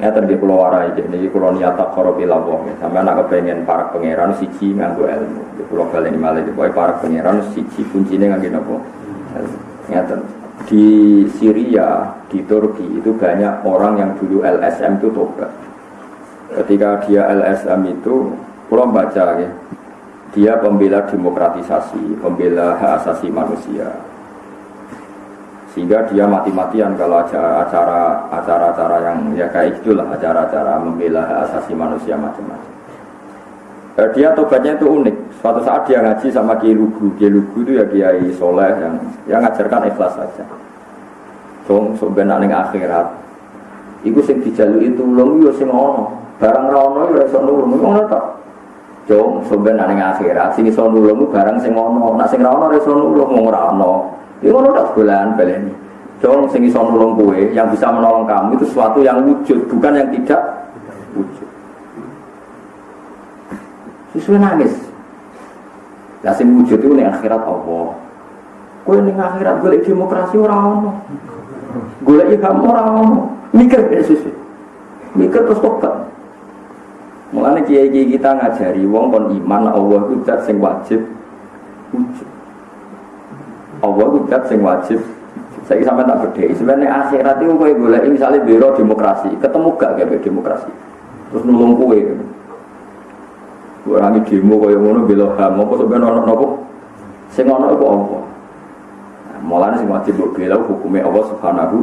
Ya tadi pulau warai jadi pulau niat tak korup ilawah. Sampai anak kepengen para pangeran siji nganggo ilmu. Di pulau kalian ini malah di para pangeran siji kuncinya nganggo nopo. Ya di Syria, di Turki itu banyak orang yang dulu LSM itu tobat. Ketika dia LSM itu, pulau baca ya, dia pembela demokratisasi, pembela hak asasi manusia sehingga dia mati-matian kalau acara acara-acara yang ya kayak itulah acara-acara membela asasi manusia macam-macam. Eh, dia tobatnya itu unik. Suatu saat dia ngaji sama Kiai Lugu. Kiai Lugu itu ya Kiai Soleh yang yang ngajarkan ikhlas saja. Dong sebenarnya ning akhirat. Iku sing dijalui tulung yo sing ono. Barang ra ono yo iso nulung. Ngono to. Dong sebenarnya ning akhirat sing iso nulung barang sing ono. Nek sing ra ono iso nulung. Ini kalau tak bulan baleni. Dong sing iso nolong kue, yang bisa menolong kamu itu sesuatu yang wujud, bukan yang tidak wujud. Sesuai nangis. Lah sing wujud itu ning akhirat Allah. Kue ning akhirat golek demokrasi ora ono. Golek kamu ora ono. Mikir ya sesuai. Mikir terus tobat. Mulane kiai-kiai kita ngajari wong kon iman Allah itu zat sing wajib wujud. Allah itu dat sing wajib. Saya sampai tak beda sebenarnya akhirat itu kue boleh misalnya biro demokrasi. Ketemu gak kayak demokrasi? Terus nulung kue orang demo kaya ngono bela ham. Apa sebenarnya ono nopo? Sing ono itu Allah mulane sing wajib bela hukumnya Allah subhanahu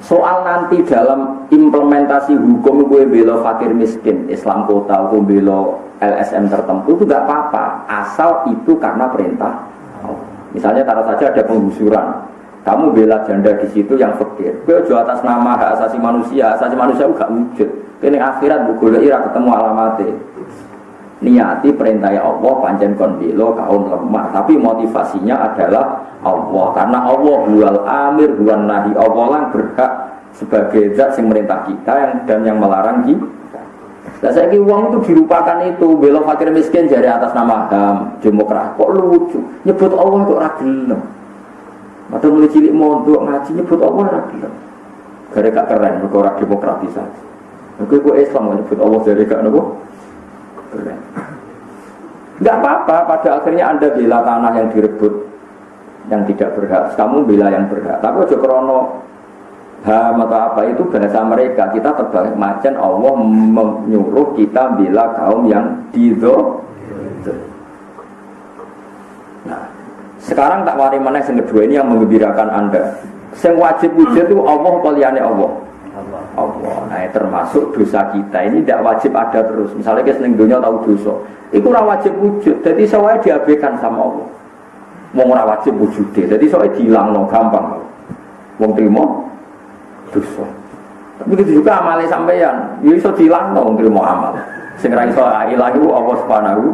soal nanti dalam implementasi hukum gue bela fakir miskin Islam kota gue bela LSM tertentu itu gak apa-apa. Asal itu karena perintah Misalnya taruh saja ada penggusuran, kamu bela janda di situ yang fakir. Gue jual atas nama hak asasi manusia, hak asasi manusia gak wujud. Ini akhirat bu ira ketemu alamatnya. Niati perintah Allah panjang konbilo kaum lemah, tapi motivasinya adalah Allah karena Allah bual amir bual nahi Allah lah berhak sebagai zat yang merintah kita yang dan yang melarang kita. Nah saya uang itu dirupakan itu belok fakir miskin dari atas nama HAM demokrasi kok lucu nyebut Allah kok ragilem. Atau mulai cilik mondok ngaji nyebut Allah ragilem. Gara gak keren mereka orang demokratisasi. Kok Islam nyebut Allah dari gak nopo keren. Gak apa-apa pada akhirnya anda bela tanah yang direbut yang tidak berhak. Kamu bela yang berhak. Tapi aja krono ham atau apa itu bahasa mereka? Kita terbalik macam Allah menyuruh kita bila kaum yang dido nah sekarang tak wari mana yang kedua ini yang mengembirakan anda. Yang wajib wujud itu Allah kaliannya Allah? Allah. Nah termasuk dosa kita. Ini tidak wajib ada terus. Misalnya kita seneng dunia tahu dosa. Itu wajib wujud. Jadi saya diabaikan sama Allah. Mau wajib wujud jadi saya hilang no gampang. Mau terima dosa. Begitu juga amalnya sampeyan, ya iso dilang to wong mau amal. Sing ra iso ilang iku Allah Subhanahu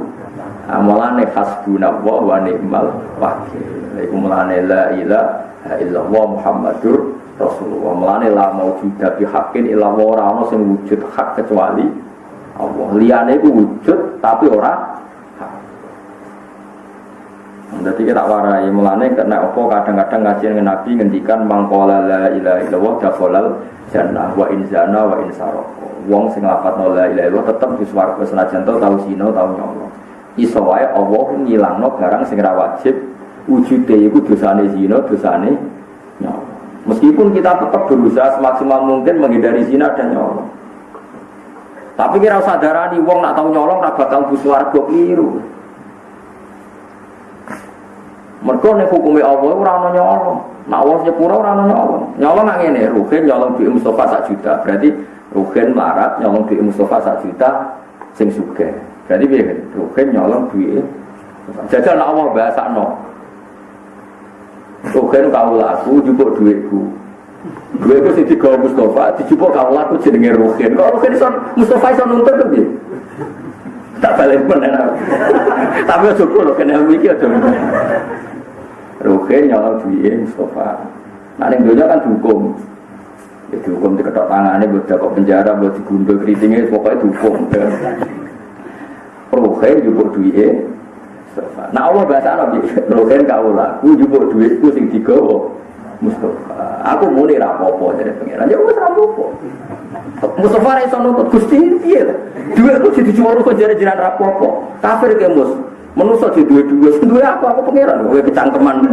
amalane hasbunallah wa ni'mal wakil. Iku mulane la ilaha illallah Muhammadur Rasulullah. Mulane la maujuda bi haqqin illa wa ora ana sing wujud hak kecuali Allah. Liyane iku wujud tapi ora jadi kita warai mulane karena opo kadang-kadang ngaji dengan Nabi ngendikan mangkola la ilaha illallah dakhalal jannah wa in zana wa in Wong sing lafadzno la ilaha illallah tetep di swarga senajan to tau zina tau nyolong. Iso wae Allah ngilangno barang sing wajib wujude iku dosane zina, dosane nyolong. Meskipun kita tetap berusaha semaksimal mungkin menghindari zina dan nyolong. Tapi kira sadarani wong nak tau nyolong ra bakal bu swarga keliru. Mereka nih hukumnya Allah ora ono nyolong. Nak Allah nyepura ora ono nyolong. Nyolong nang ngene, Ruhin nyolong duit Mustafa sak juta. Berarti Ruhin marat nyolong duit Mustafa sak juta sing sugih. Berarti piye? Ruhin nyolong duit Jajal nak Allah bahasa no. Ruhin kau laku jupuk duitku. Duitku sing digawa Mustafa, dijupuk kau laku jenenge Ruhin. Kok Ruhin iso Mustafa iso nuntut piye? Tak balik mana? Tapi aja kulo kena mikir aja. Ruhe nyolong duit Mustafa. Nah yang dunia kan dihukum. Ya dihukum di ketok tangannya, buat kok penjara, buat digundul keritingnya, pokoknya dihukum. Ruhe jupuk duit Nah Allah bahasa Nabi, Ruhe kau laku jupuk duitku sing digawa Mustafa. Aku muni rapopo dari pengiran. Ya wis rapopo. Mustafa ra iso nuntut Gusti piye to? Duwe ku jadi cuma kok jare-jaran rapopo. Kafir ke mus. Menusa di dua-dua, duwe aku aku pengiran, kowe kecangkeman.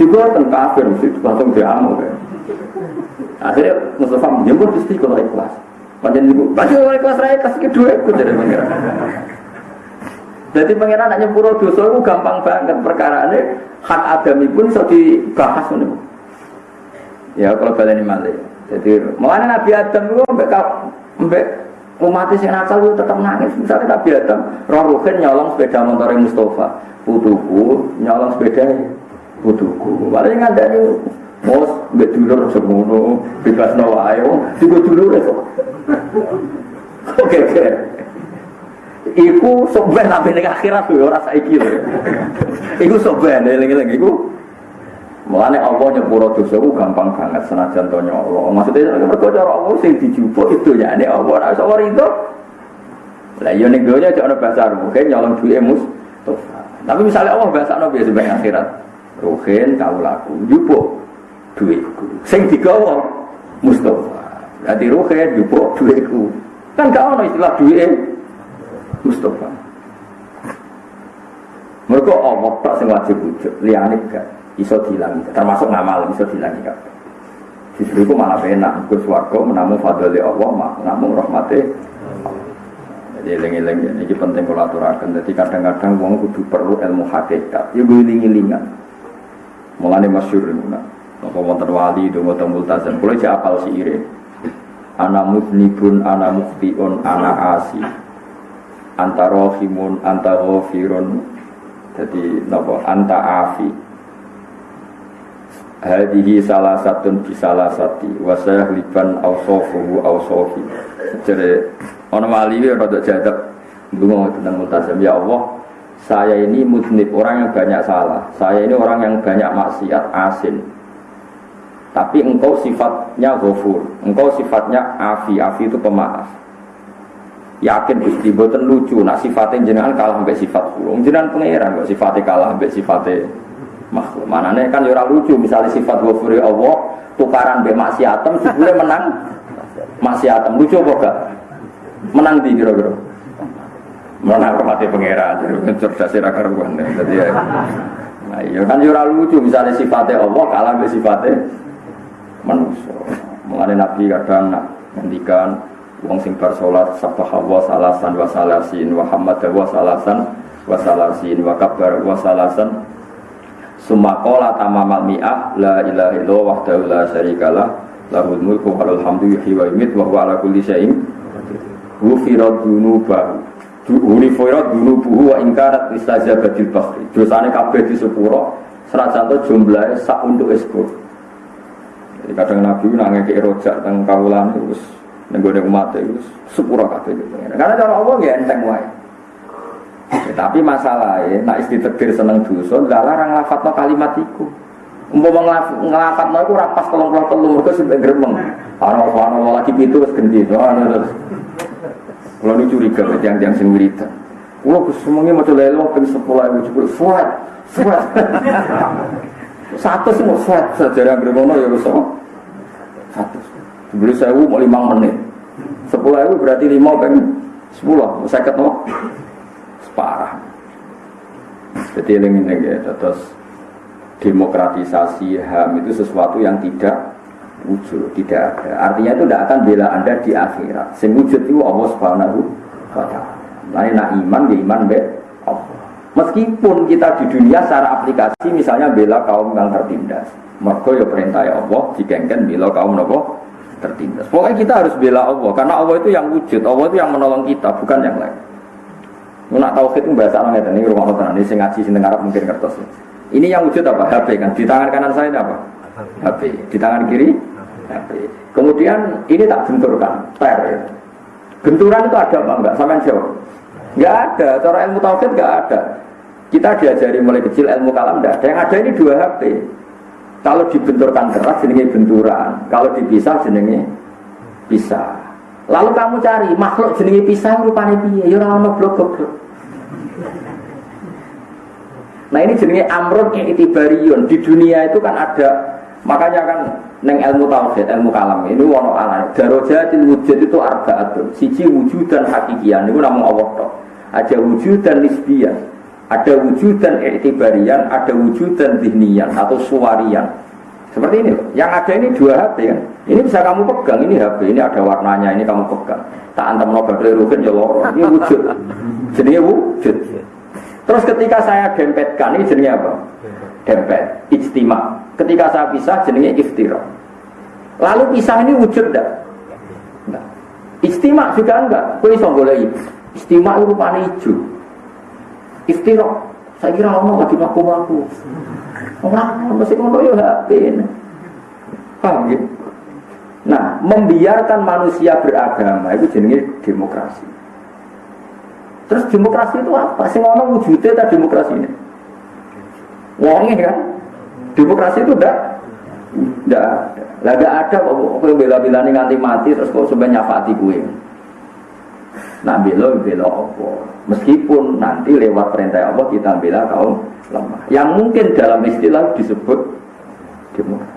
Juga ten kafir mesti langsung diamuk. Akhirnya Mustafa menjemput Gusti kalau ikhlas. Panjang ibu, panjang ikhlas raya kasih kedua aku jadi pengiran. Jadi pengiran hanya pura dosa itu gampang banget perkara ini hak adami pun bisa dibahas ini. Ya kalau kalian ini. Jadi mana Nabi Adam itu mbak umat yang nakal itu tetap nangis. Misalnya Nabi Adam, roh ruhin nyolong sepeda motor Mustafa, putuku nyolong sepeda putuku. Paling ada nih Mos, mbak dulur semono, bebas nawa ayo, juga dulur itu. Oke, oke. Iku soben sampai ning akhirat tuh ora saiki lho. Iku soben eling-eling iku. Mulane Allah nyepuro dosa ku gampang banget senajan to Allah. Maksudnya mergo cara Allah sing dijupuk itu ya nek Allah ora iso itu. Lah yo ning donya cek ana bahasa mungkin nyolong duwe mus. Tapi misalnya Allah bahasa no biasa sebagai akhirat. Ruhin kau laku jupuk duitku. Sing digawa Mustafa. Jadi ruhin jupuk duitku. Kan gak ono istilah duit Mustafa. Mereka Allah tak sing wajib wujud, liyane gak iso dilangi, termasuk ngamal iso dilangi gak. Justru itu malah enak, ke suarga menamu fadli Allah, menamu rahmati jadi eling-eling ini penting kalau aturakan. Jadi kadang-kadang wong kudu perlu ilmu hakikat. Ya gue iling-ilingan. Mulane masyhur ngono. Napa wonten wali donga teng multazam. Kula jek apal siire. Ana mudnibun, ana muftiun, ana asi anta rohimun, anta ghafirun jadi napa anta afi hadihi salah satun di salah sati wasayah liban awsofuhu awsofi. Jadi orang wali ini rada jadab dungo tentang multazam ya Allah saya ini mudnib orang yang banyak salah. Saya ini orang yang banyak maksiat asin. Tapi engkau sifatnya ghafur. Engkau sifatnya afi. Afi itu pemaaf. Yakin Gusti boten lucu. Nak sifatnya jenengan kalah sampai sifat kula jenengan pangeran kok sifatnya kalah sampai sifatnya makhluk. Manane kan ya lucu misalnya sifat ghafuri Allah tukaran mbek maksiatem sebule menang. Maksiatem lucu apa gak? Menang di kira-kira? Menang rahmati pangeran jadi cerdas ra karuan jadi ya nah iya kan ya lucu misalnya sifatnya Allah kalah sampai sifatnya manusia. Mengenai Nabi kadang nak ngendikan wong sing bar salat sabah wa salasan wa salasin wa salasan wa salasin wa kabar wa salasan summa qala tamamal mi'ah la ilaha illallah wahdahu la syarikalah lahul mulku wa hamdu yuhyi wa yumiit wa huwa ala kulli syai'in ghufirat dzunubahu Unifirat dulu buhu wa ingkarat istajabatil bahri Dosanya kabeh di sepuro Serajan itu jumlahnya sak untuk eskur Jadi kadang Nabi nangis ke rojak Tentang kawulan itu Nenggone umat itu sepura kabeh. Karena cara Allah ya enteng wae. Tapi masalahnya, nak tegir seneng dosa, lah larang lafadzno kalimat iku. Umpama nglafadzno iku ora pas 33 mergo sing gremeng. Ana ana lagi pitu wis gendhi. Terus kalau ini curiga ke tiang-tiang sing wiridan. Kulo Gus semuanya mau lelo ping 10 ewu jebul suat. Suat. Satu semua suat sejarah gremono ya wis Satu. Beli sewu mau lima menit. Sepuluh ewu berarti lima peng sepuluh. Saya ketemu. Jadi ini ini ya, terus demokratisasi HAM itu sesuatu yang tidak wujud, tidak ada. Artinya itu tidak akan bela anda di akhirat. Sing wujud itu Allah Subhanahu wa Ta'ala. Nak iman, ya iman be Allah. Meskipun kita di dunia secara aplikasi misalnya bela kaum yang tertindas. Mereka ya perintah Allah, digengken bela kaum nopo tertindas. Pokoknya kita harus bela Allah karena Allah itu yang wujud, Allah itu yang menolong kita, bukan yang lain. Nak tauhid itu bahasa orang ini rumah tenan ini sing ngaji sing Arab mungkin kertas. Ini yang wujud apa? HP kan. Di tangan kanan saya ini apa? HP. Di tangan kiri HP. Kemudian ini tak benturkan, per. Ya. Benturan itu ada apa enggak? Sama jawab. Enggak ada. Cara ilmu tauhid enggak ada. Kita diajari mulai kecil ilmu kalam enggak ada. Yang ada ini dua HP. Kalau dibenturkan keras jenenge benturan, kalau dipisah jenenge pisah. Lalu kamu cari makhluk jenenge pisah rupanya piye? Ya ora ono blok-blok. Nah ini jenenge amrun itibarion. Di dunia itu kan ada makanya kan neng ilmu tauhid ilmu kalam ini wono alam darojatil wujud itu arbaatun. Siji wujud dan hakikian itu namun Allah toh ada wujud dan nisbiyan ada wujud dan itibarian ada wujud dan dihnian atau suwarian seperti ini yang ada ini dua HP kan ini bisa kamu pegang ini HP ini ada warnanya ini kamu pegang tak antam no badai rugen ya loro ini wujud jadi wujud Terus ketika saya dempetkan ini jenisnya apa? Dempet, ijtima. Ketika saya pisah jenisnya iftira. Lalu pisah ini wujud enggak? Enggak. Ijtima juga enggak. Kau bisa boleh Istima itu rupanya hijau. Iftira. Saya kira Allah lagi ngaku-ngaku. Orang mesti ngono ya HP. Paham ya? Nah, membiarkan manusia beragama itu jenisnya demokrasi. Terus demokrasi itu apa? Sing ono wujudnya tak demokrasi ini. Wongnya kan? Demokrasi itu enggak enggak ada. Lah ada kok kok bela-bela nganti mati terus kok sampai nyafati gue. Nah bela bela apa? Meskipun nanti lewat perintah Allah kita bela kaum lemah. Yang mungkin dalam istilah disebut demokrasi.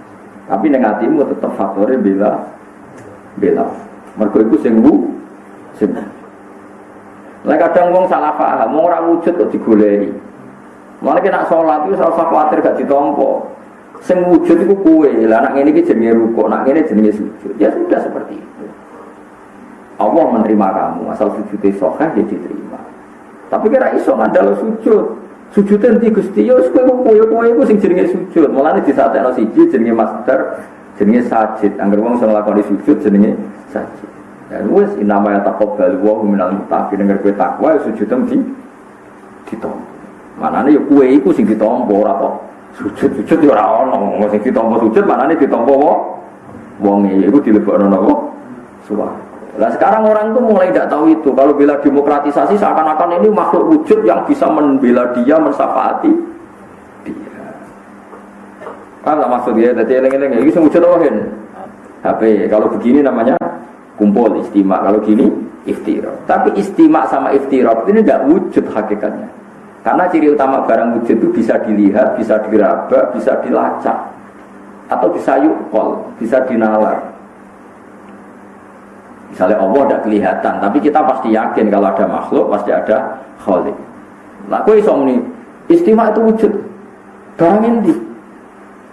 Tapi negatimu tetap faktornya bela bela. Mereka itu sing sing lah kadang wong salah paham, wong ora wujud kok digoleki. Malah kena sholat itu usah khawatir gak ditompo. Sing wujud itu kue, lah anak ini jenenge rukuk, anak ini jenenge sujud. Ya sudah seperti itu. Allah menerima kamu, asal sujudnya sohah ya diterima. Tapi kira iso ngandal sujud. Sujud nanti gusti yo, kue kue sing jenenge sujud. Malah di saat yang siji jenenge master, jenenge sajid. Angger wong sing sujud jenenge sajid. Dan wes inama ya takobal wa minal dengar kue takwa sujud di ditompo. Manane ya kue iku sing ditompo ora sujud sujud ya ora ono. Sing ditompo sujud manane ditompo wa wong iku dilebokno napa? Suara. Nah sekarang orang tuh mulai tidak tahu itu. Kalau bila demokratisasi seakan-akan ini makhluk wujud yang bisa membela dia, mensafaati dia. Apa maksudnya? Tadi eleng-eleng, ini wujud wahin. HP. Kalau begini namanya kumpul istimak kalau gini iftirah tapi istimak sama iftirah ini tidak wujud hakikatnya karena ciri utama barang wujud itu bisa dilihat bisa diraba bisa dilacak atau bisa yukol bisa dinalar misalnya Allah tidak kelihatan tapi kita pasti yakin kalau ada makhluk pasti ada khalik nah aku iso istimak itu wujud barang ini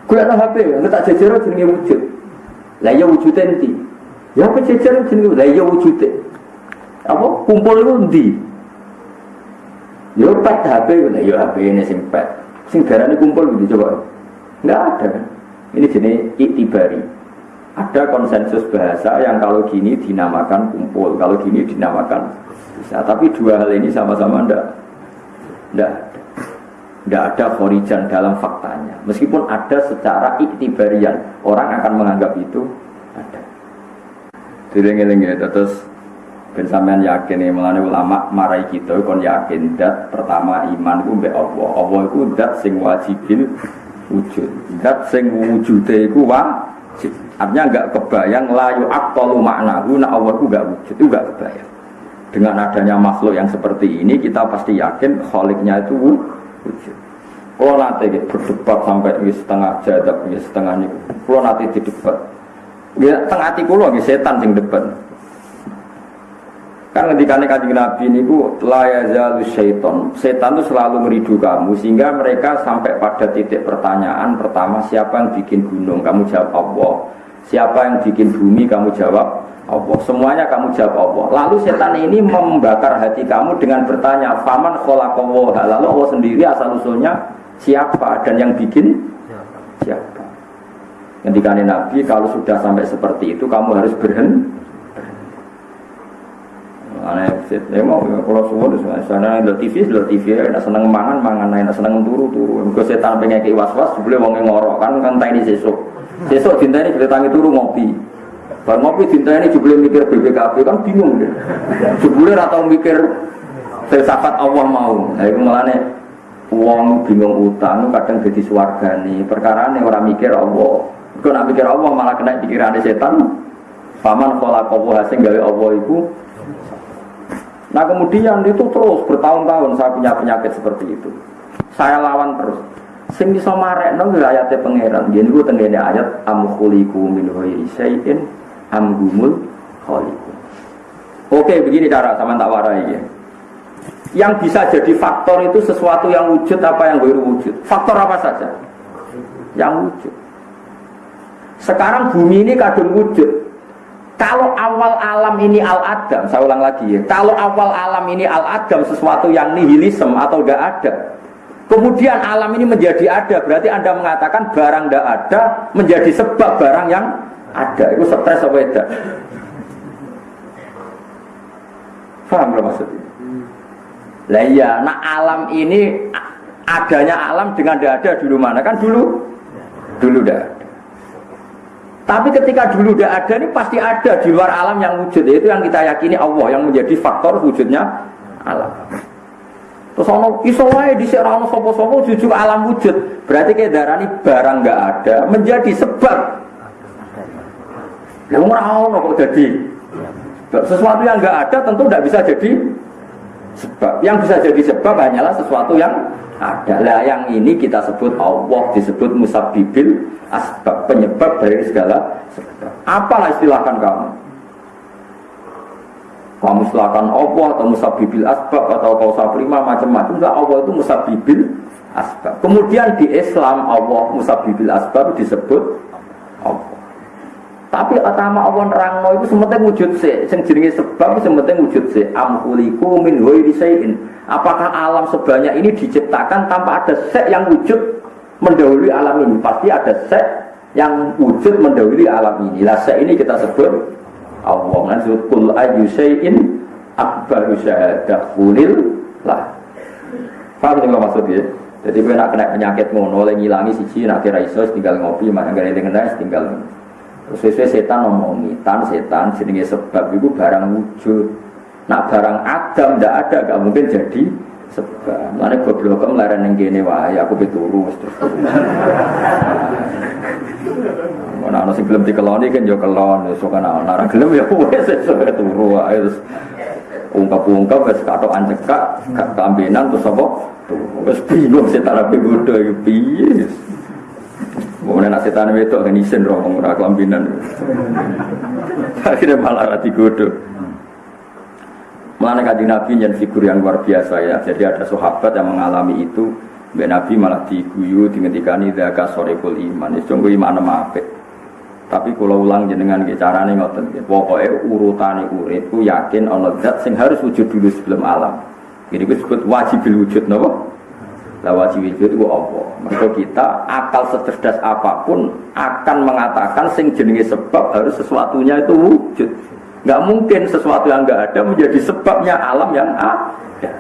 kuliah HP nggak tak jajar jenenge wujud lah ya wujudnya nanti Ya pejajaran jenis lah ya wujudnya. Apa kumpul itu ndi? Ya pet HP lah ya HP ini sing pet. Sing kumpul gitu coba. Enggak ada kan. Ini jenis itibari. Ada konsensus bahasa yang kalau gini dinamakan kumpul, kalau gini dinamakan bisa. Tapi dua hal ini sama-sama ndak ndak tidak ada khorijan dalam faktanya. Meskipun ada secara iktibarian, orang akan menganggap itu ada. Dileng-eleng ya, terus ben sampean yakin nih melane ulama marai kita kon yakin dat pertama iman ku mbek Allah. Allah iku dat sing wajibin wujud. Dat sing wujude iku wajib. Artinya enggak kebayang layu aqtalu maknahu nak Allah ku enggak wujud, itu kebayang. Dengan adanya makhluk yang seperti ini kita pasti yakin kholiknya itu wujud. Kalau nanti berdebat sampai setengah jadab, setengah ini, kalau nanti didebat, Ya tengah hati kulo setan sing depan. Kan ketika kanjeng Nabi niku la yazalu syaiton. Setan itu selalu meridu kamu sehingga mereka sampai pada titik pertanyaan pertama siapa yang bikin gunung? Kamu jawab Allah. Siapa yang bikin bumi? Kamu jawab Allah. Semuanya kamu jawab Allah. Lalu setan ini membakar hati kamu dengan bertanya, "Faman khalaqallah?" Lalu Allah sendiri asal usulnya siapa dan yang bikin siapa? Ketika Nabi kalau sudah sampai seperti itu kamu harus berhenti. Aneh, ya mau kalau semua di sana ada TV, ada TV, ada seneng mangan, mangan, ada seneng turu, turu. Kalau setan pengen ke was was, boleh wong ngorok kan. Sesuk cinta ini tangi turu ngopi. Bar ngopi ini juga mikir BBKB kan bingung deh. Jebule atau mikir filsafat Allah mau. Nah itu malah nih uang bingung utang kadang jadi. Perkara nih orang mikir Allah. Kau nak pikir Allah malah kena pikiran setan. Paman pola kau hasil gawe Allah itu. Nah kemudian itu terus bertahun-tahun saya punya penyakit seperti itu. Saya lawan terus. Sing bisa marekno ya ayate pangeran. Yen ku tengene ayat am khuliqu min ghairi syai'in am gumul khaliqun. Oke, begini cara sama tak warai ya. Yang bisa jadi faktor itu sesuatu yang wujud apa yang baru wujud. Faktor apa saja? Yang wujud. Sekarang bumi ini kadung wujud. Kalau awal alam ini al-adam, saya ulang lagi ya. Kalau awal alam ini al-adam sesuatu yang nihilisme atau gak ada. Kemudian alam ini menjadi ada, berarti Anda mengatakan barang gak ada menjadi sebab barang yang ada. Itu stres apa tidak? Faham gak maksudnya? Lah iya, nah alam ini adanya alam dengan tidak ada dulu mana? Kan dulu dulu dah. Tapi ketika dulu udah ada ini pasti ada di luar alam yang wujud. Itu yang kita yakini Allah yang menjadi faktor wujudnya alam. Terus ono iso di ono sopo-sopo jujur alam wujud. Berarti kayak ini barang nggak ada menjadi sebab. Yang ora kok jadi. Sesuatu yang nggak ada tentu tidak bisa jadi sebab. Yang bisa jadi sebab hanyalah sesuatu yang adalah yang ini kita sebut Allah disebut musabibil asbab penyebab dari segala sebab. Apalah istilahkan kamu? Kamu istilahkan Allah atau musabibil asbab atau kausa prima macam-macam. Enggak Allah itu musabibil asbab. Kemudian di Islam Allah musabibil asbab disebut Allah. Tapi utama Allah nerangno itu sementing wujud sih, sing jenenge sebab sementing wujud sih. Amkuliku min ghairi. Apakah alam sebanyak ini diciptakan tanpa ada sek yang wujud mendahului alam ini? Pasti ada sek yang wujud mendahului alam ini. Lah sek ini kita sebut Allah. Kan kul ayu syai'in akbaru syahadah kulil lah. Paham yang maksudnya? Jadi gue kena penyakit ngono, oleh ngilangi siji, nak kira tinggal ngopi, makan gak ada tinggal Sesuai setan ngomongi, tan setan jenenge sebab itu barang wujud. Nak barang adam ndak ada gak mungkin jadi sebab. Mana goblok laren yang gini wah, aku beturu terus. Mana ana sing gelem dikeloni kan yo kelon, so kan ana ora gelem ya wis sesuai turu terus ungkap-ungkap wis katokan cekak, kambenan terus apa? Wis bingung setan ape bodho iki piye. Kemudian nak setan itu kan isen roh ora kelambinan. Akhirnya malah rati godo. Mana kaji Nabi yang figur yang luar biasa ya. Jadi ada sahabat yang mengalami itu. Mbak Nabi malah diguyu dingetikani daka sorepul iman. Itu tunggu iman apa? Tapi kalau ulang jenengan ke carane ngoten. Pokoknya urutane urip yakin Allah zat sing harus wujud dulu sebelum alam. Jadi disebut wajib wujud nopo. Lah wajib wujud itu apa? Maka kita akal secerdas apa pun akan mengatakan sing jenenge sebab harus sesuatunya itu wujud. Gak mungkin sesuatu yang nggak ada menjadi sebabnya alam yang ada.